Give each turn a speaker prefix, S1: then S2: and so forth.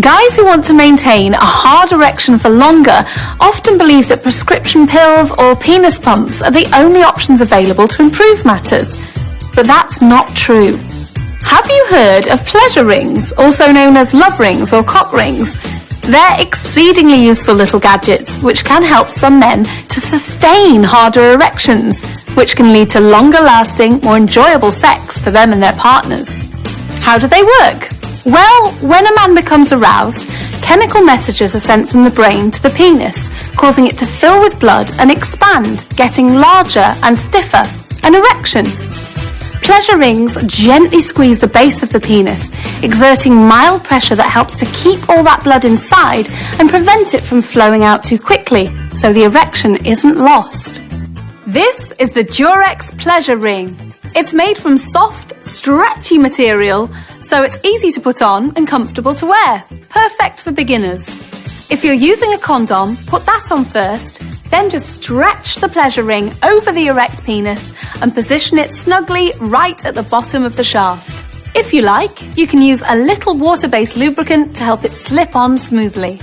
S1: Guys who want to maintain a hard erection for longer often believe that prescription pills or penis pumps are the only options available to improve matters. But that's not true. Have you heard of pleasure rings, also known as love rings or cock rings? They're exceedingly useful little gadgets which can help some men to sustain harder erections, which can lead to longer lasting, more enjoyable sex for them and their partners. How do they work? Well, when a man becomes aroused, chemical messages are sent from the brain to the penis, causing it to fill with blood and expand, getting larger and stiffer. An erection. Pleasure rings gently squeeze the base of the penis, exerting mild pressure that helps to keep all that blood inside and prevent it from flowing out too quickly, so the erection isn't lost. This is the Durex Pleasure Ring. It's made from soft, stretchy material so it's easy to put on and comfortable to wear. Perfect for beginners. If you're using a condom, put that on first, then just stretch the pleasure ring over the erect penis and position it snugly right at the bottom of the shaft. If you like, you can use a little water-based lubricant to help it slip on smoothly.